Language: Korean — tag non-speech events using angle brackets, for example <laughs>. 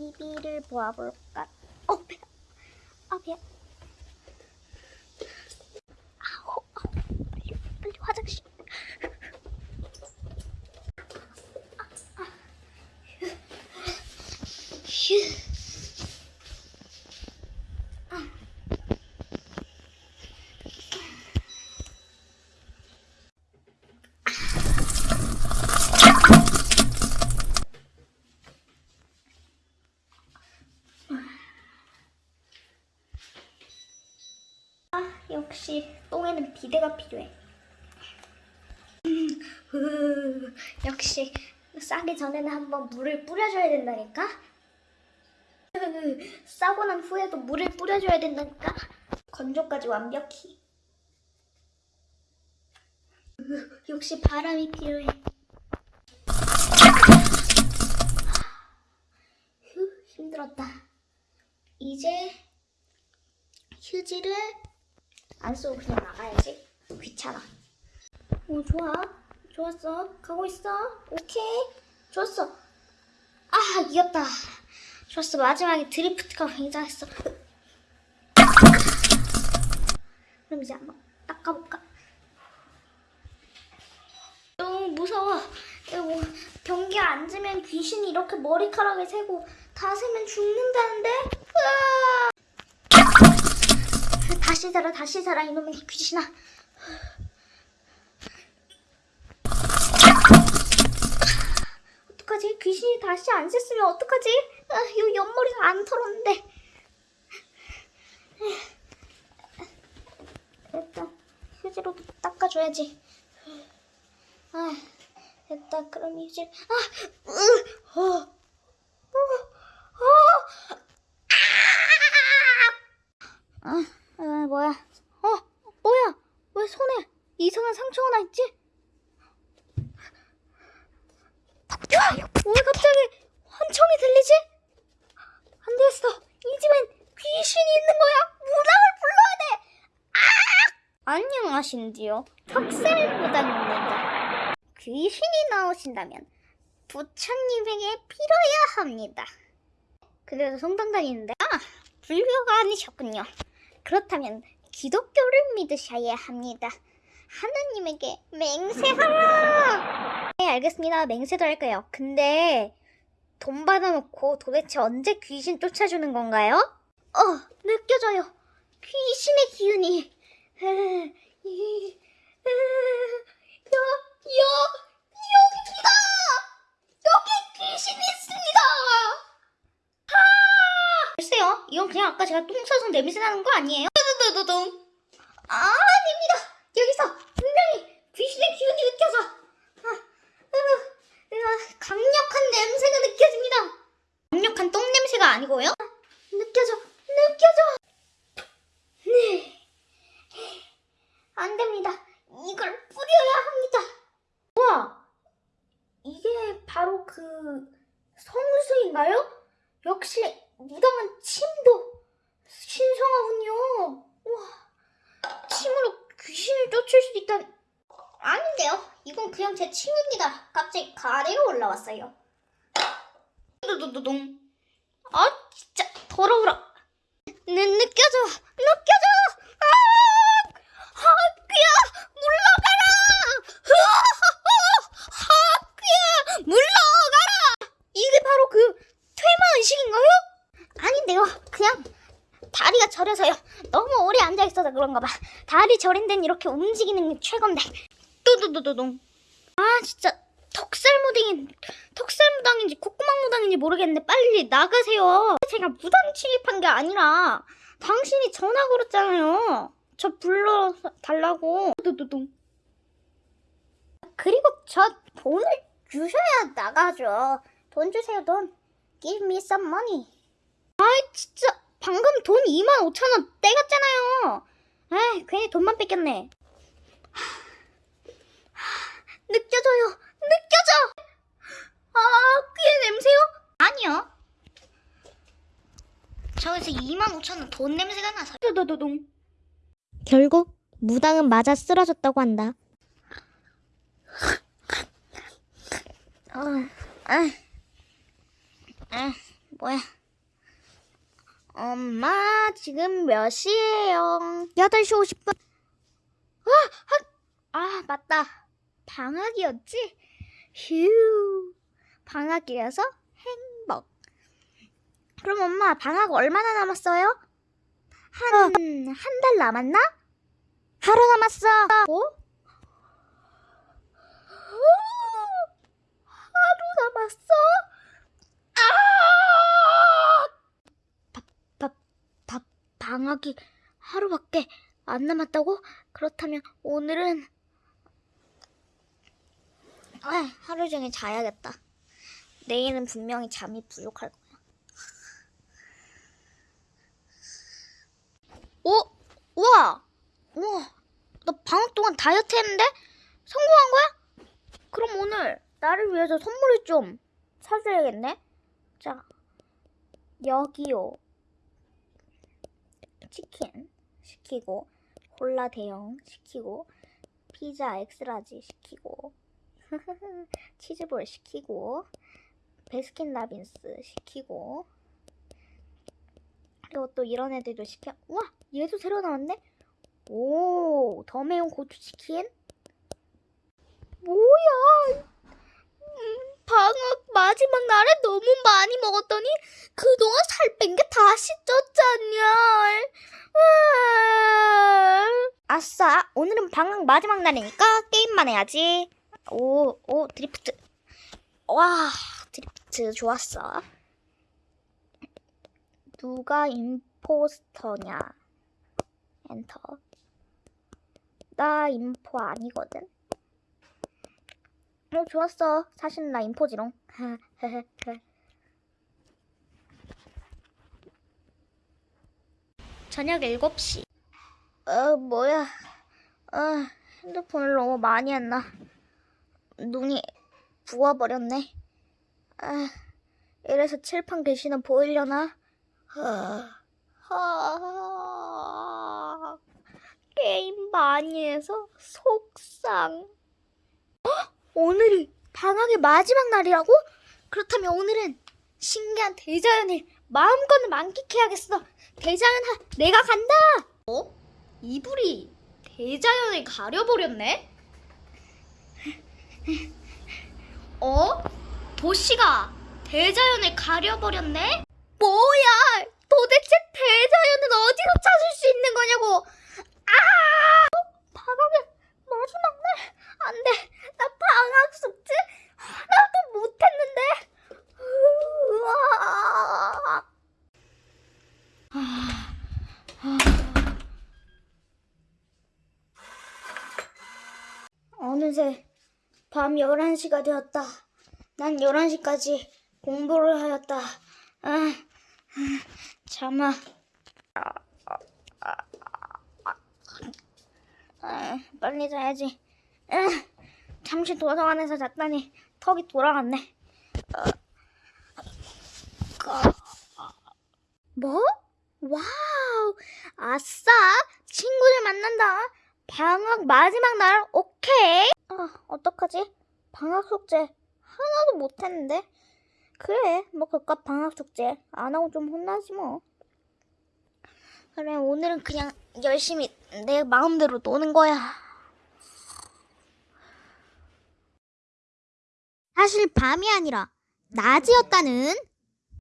TV를 보아볼까? 어, 배. 아, 배. 아우, 아우. 빨리, 빨리 화장실. 아, 아. 휴. 휴. 아, 역시 똥에는 비데가 필요해. 역시 싸기 전에는 한번 물을 뿌려줘야 된다니까. 으, 싸고 난 후에도 물을 뿌려줘야 된다니까. 건조까지 완벽히. 으, 역시 바람이 필요해. 휴, 힘들었다. 이제 휴지를 안 쓰고 그냥 나가야지. 귀찮아. 오, 좋아. 좋았어. 가고 있어. 오케이. 좋았어. 아, 이겼다. 좋았어. 마지막에 드리프트가 굉장했어. 그럼 이제 한번 닦아볼까? 너무 무서워. 이거 뭐 변기 앉으면 귀신이 이렇게 머리카락을 세고 다 세면 죽는다는데? 으아! 다시 살아 다시 살아 이놈의 귀신아. 어떡하지? 귀신이 다시 안 셌으면 어떡하지? 아, 이 옆머리가 안 털었는데. 일단 휴지로 닦아줘야지. 아 됐다. 그럼 휴지. 아 으, 어, 아, 아, 뭐야? 어, 뭐야? 왜 손에 이상한 상처가 나 있지? 야, 왜 갑자기 환청이 들리지? 안 되겠어. 이 집엔 귀신이 있는 거야. 무당을 불러야 돼. 아! 안녕하신지요. 턱살무당입니다. 귀신이 나오신다면 부처님에게 빌어야 합니다. 그래도 성당 다니는데 아, 불교가 아니셨군요. 그렇다면 기독교를 믿으셔야 합니다. 하나님에게 맹세하라! 네, 알겠습니다. 맹세도 할까요? 근데 돈 받아놓고 도대체 언제 귀신 쫓아주는 건가요? 어, 느껴져요. 귀신의 기운이. 글쎄요, 이건 그냥 아까 제가 똥 싸서 냄새 나는 거 아니에요? 두두두두둥. 아, 아닙니다. 여기서 분명히 귀신의 기운이 느껴져. 아, 으, 으, 강력한 냄새가 느껴집니다. 강력한 똥 냄새가 아니고요? 느껴져, 느껴져. 네. 안 됩니다. 이걸 뿌려야 합니다. 우와, 이게 바로 그 성수인가요? 역시 무당은 침도 신성하군요. 우와, 침으로 귀신을 쫓을 수 있다니. 그냥 제 침입니다. 갑자기 가래가 올라왔어요. 두두두둥. 아, 진짜 더러워라. 느, 느껴져, 느껴져. 아, 아, 귀야, 물러가라. 아, 귀야, 물러가라. 이게 바로 그 퇴마 의식인가요? 아닌데요. 그냥 다리가 저려서요. 너무 오래 앉아 있어서 그런가 봐. 다리 저린 데는 이렇게 움직이는 게 최고인데. 뚜두두두둥. 아 진짜 턱살 무당인 턱살 무당인지 콧구멍 무당인지 모르겠는데 빨리 나가세요. 제가 무당 침입한 게 아니라 당신이 전화 걸었잖아요. 저 불러 달라고. 뚜두두둥. 그리고 저 돈을 주셔야 나가죠. 돈 주세요 돈. Give me some money. 아이 진짜 방금 돈 2만 5천 원 떼갔잖아요. 에이 괜히 돈만 뺏겼네. 느껴져요. 느껴져. 아 귀의 냄새요? 아니요. 저기서 2만 5천 원돈 냄새가 나서. 도도도동. 결국 무당은 맞아 쓰러졌다고 한다. 아, 아, 아, 뭐야? 엄마, 지금 몇 시예요? 8시 50분. 아, 맞다. 방학이었지? 휴. 방학이라서 행복. 그럼 엄마, 방학 얼마나 남았어요? 한, 한달 남았나? 하루 남았어. 뭐? 하루 남았어? 아! 바, 바, 바, 방학이 하루밖에 안 남았다고? 그렇다면 오늘은 아, 하루 종일 자야겠다. 내일은 분명히 잠이 부족할 거야. 오, 우와, 우와, 너 방학 동안 다이어트 했는데 성공한 거야? 그럼 오늘 나를 위해서 선물을 좀 사줘야겠네. 자, 여기요. 치킨 시키고 콜라 대형 시키고 피자 엑스라지 시키고 <laughs> 치즈볼 시키고 베스킨라빈스 시키고 그리고 또 이런 애들도 시켜. 우와! 얘도 새로 나왔네? 오! 더 매운 고추치킨? 뭐야! 음, 방학 마지막 날에 너무 많이 먹었더니 그동안 살 뺀 게 다시 쪘잖냐 으아. 아싸! 오늘은 방학 마지막 날이니까 게임만 해야지 오, 오, 드리프트. 와, 드리프트 좋았어. 누가 임포스터냐? 엔터. 나 임포 아니거든. 어, 좋았어. 사실 나 임포지롱. <laughs> 저녁 7시. 어, 뭐야. 어, 핸드폰을 너무 많이 했나. 눈이 부어버렸네. 아, 이래서 칠판 글씨는 보이려나? 하, 하, 게임 많이 해서 속상. 헉! 오늘이 방학의 마지막 날이라고? 그렇다면 오늘은 신기한 대자연을 마음껏 만끽해야겠어. 대자연 하, 내가 간다. 어? 이불이 대자연을 가려버렸네? <laughs> 어? 도시가 대자연을 가려버렸네? 뭐야! 도대체 대자연은 어디서 찾을 수 있는 거냐고! 아! 방학의 마지막 날! 안 돼! 나 방학 숙제 하나도 못했는데! 으아! 어느새 밤 11시가 되었다. 난 11시까지 공부를 하였다. 아, 잠아. 아, 빨리 자야지. 아, 잠시 도서관에서 잤더니 턱이 돌아갔네. 아, 뭐? 와우! 아싸! 친구들 만난다. 방학 마지막 날 오케이. 아, 어떡하지? 방학 숙제 하나도 못했는데. 그래, 뭐 그깟 방학 숙제 안 하고 좀 혼나지 뭐. 그래, 오늘은 그냥 열심히 내 마음대로 노는 거야. 사실 밤이 아니라 낮이었다는